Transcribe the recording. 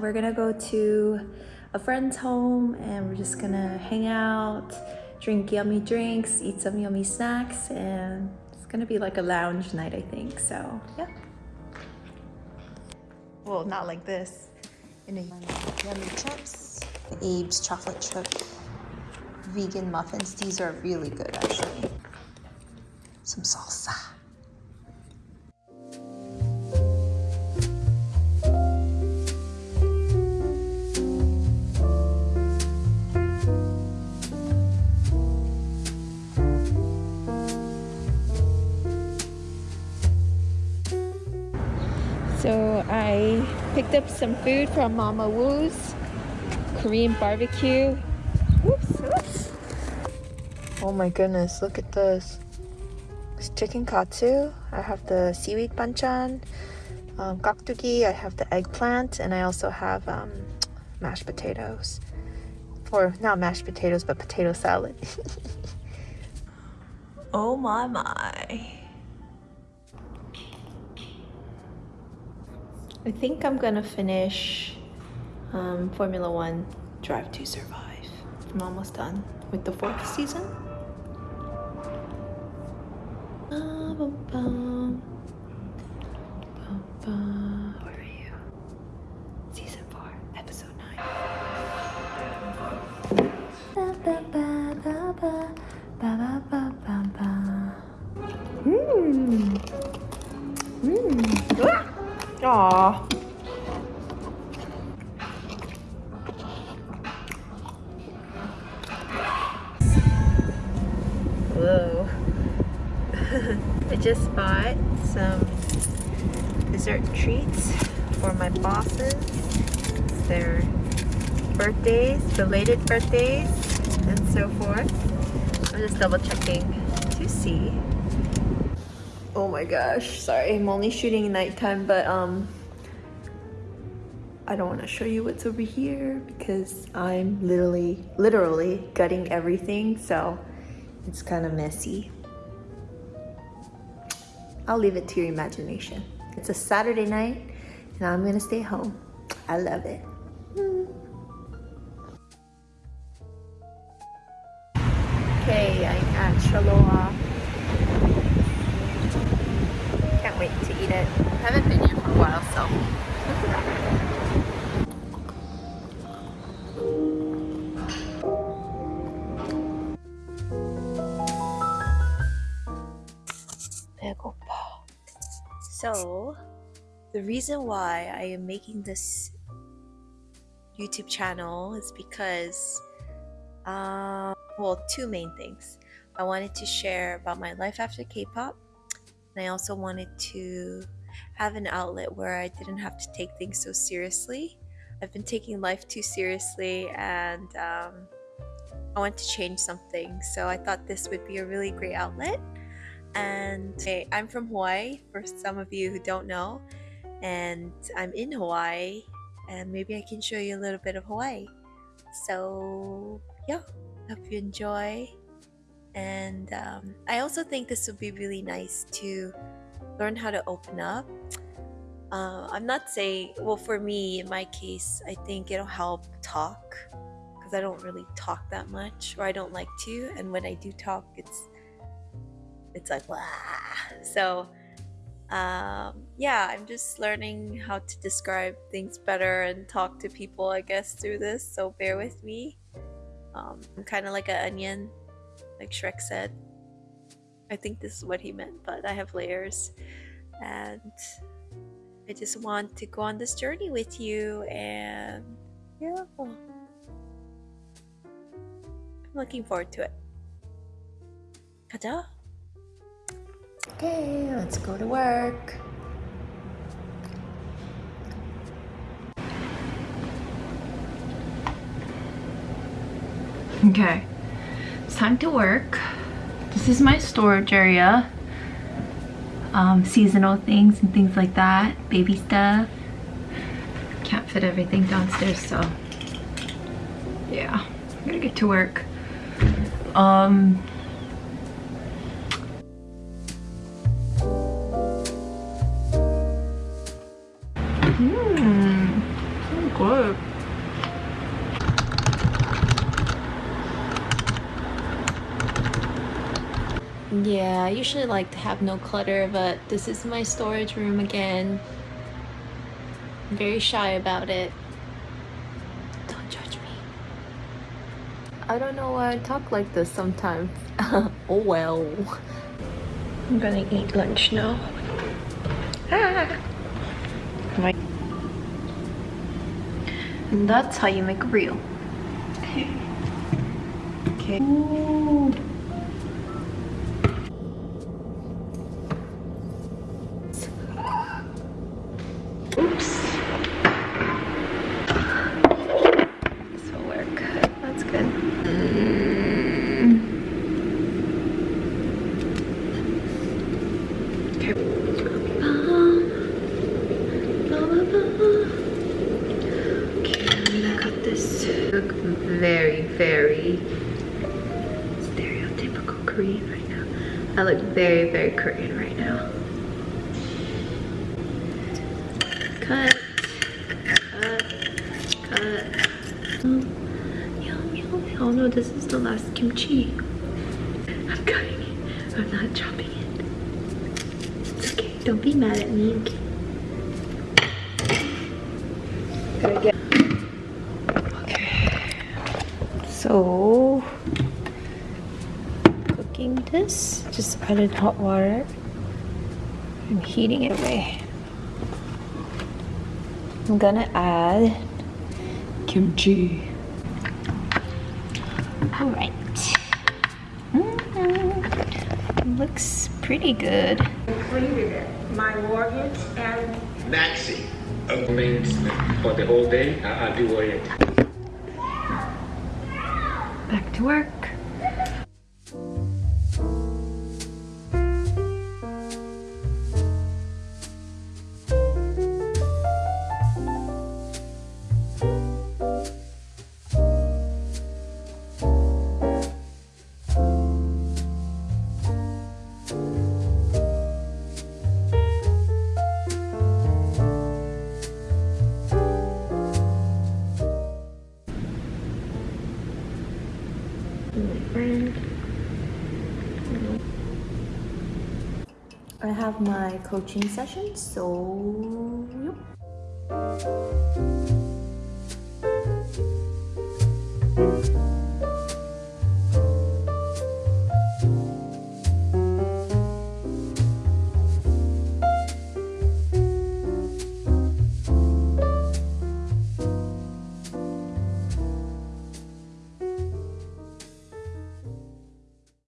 we're gonna go to a friend's home and we're just gonna hang out, drink yummy drinks, eat some yummy snacks, and it's gonna be like a lounge night, I think. So, yeah. Well, not like this. In a yummy chips. Abe's chocolate chip vegan muffins. These are really good, actually. Some salsa. Picked up some food from Mama Woo's Korean barbecue. Oops, oops. Oh my goodness, look at this. It's chicken katsu. I have the seaweed banchan. Um, gakdugi, I have the eggplant, and I also have um, mashed potatoes. Or not mashed potatoes, but potato salad. oh my my. I think I'm gonna finish um, Formula One Drive to Survive. I'm almost done with the fourth season. Where are you? Season four, episode nine. Mmm. Mmm. Just bought some dessert treats for my bosses. It's their birthdays, belated birthdays, and so forth. I'm just double checking to see oh my gosh sorry i'm only shooting nighttime but um i don't want to show you what's over here because i'm literally literally gutting everything so it's kind of messy i'll leave it to your imagination it's a saturday night and i'm gonna stay home i love it okay i'm at Shaloa Can't wait to eat it. I haven't been here for a while, so. So, the reason why I am making this YouTube channel is because, uh, well, two main things. I wanted to share about my life after K-pop and I also wanted to have an outlet where I didn't have to take things so seriously. I've been taking life too seriously and um, I want to change something. So I thought this would be a really great outlet. And I'm from Hawaii, for some of you who don't know. And I'm in Hawaii, and maybe I can show you a little bit of Hawaii. So, yeah, hope you enjoy and um, I also think this would be really nice to learn how to open up. Uh, I'm not saying, well, for me, in my case, I think it'll help talk because I don't really talk that much or I don't like to. And when I do talk, it's it's like, Wah! so um, yeah, I'm just learning how to describe things better and talk to people, I guess, through this. So bear with me. Um, I'm kind of like an onion like Shrek said. I think this is what he meant, but I have layers. And I just want to go on this journey with you and yeah. I'm looking forward to it. 가자. Okay, let's go to work. Okay it's time to work. This is my storage area. Um, seasonal things and things like that. Baby stuff. Can't fit everything downstairs, so yeah. I'm gonna get to work. Um, Yeah, I usually like to have no clutter, but this is my storage room again. I'm very shy about it. Don't judge me. I don't know why I talk like this sometimes. oh well. I'm gonna eat lunch now. Ah! My and that's how you make a reel. okay. Ooh. very, very stereotypical Korean right now. I look very, very Korean right now. Cut, cut, cut. Oh, no, this is the last kimchi. I'm cutting it. I'm not chopping it. Okay. Don't be mad at me, Okay. okay? So, cooking this, just added hot water. I'm heating it away. I'm gonna add kimchi. All right. Mm -hmm. Looks pretty good. Completed it. My mortgage and Maxi. For the whole day, I'll do it back to work. friend. I have my coaching session, so yep.